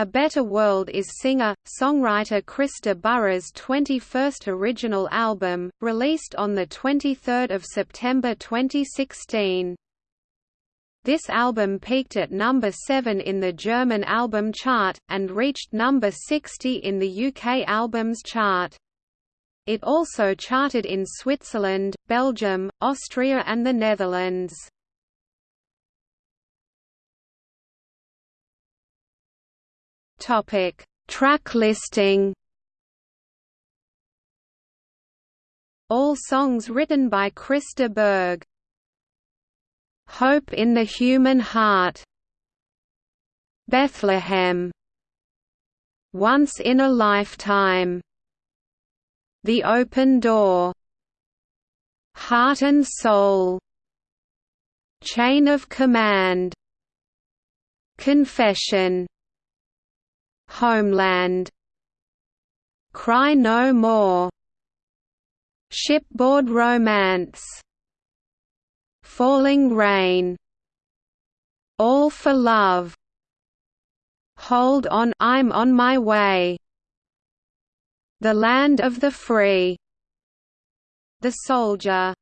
A Better World is singer-songwriter Chris de Burgh's 21st original album, released on 23 September 2016. This album peaked at number 7 in the German album chart, and reached number 60 in the UK albums chart. It also charted in Switzerland, Belgium, Austria and the Netherlands. Topic: Track listing. All songs written by Chris de Burgh. Hope in the Human Heart. Bethlehem. Once in a Lifetime. The Open Door. Heart and Soul. Chain of Command. Confession Homeland. Cry No More. Shipboard Romance. Falling Rain. All for Love. Hold On I'm on my way. The Land of the Free. The Soldier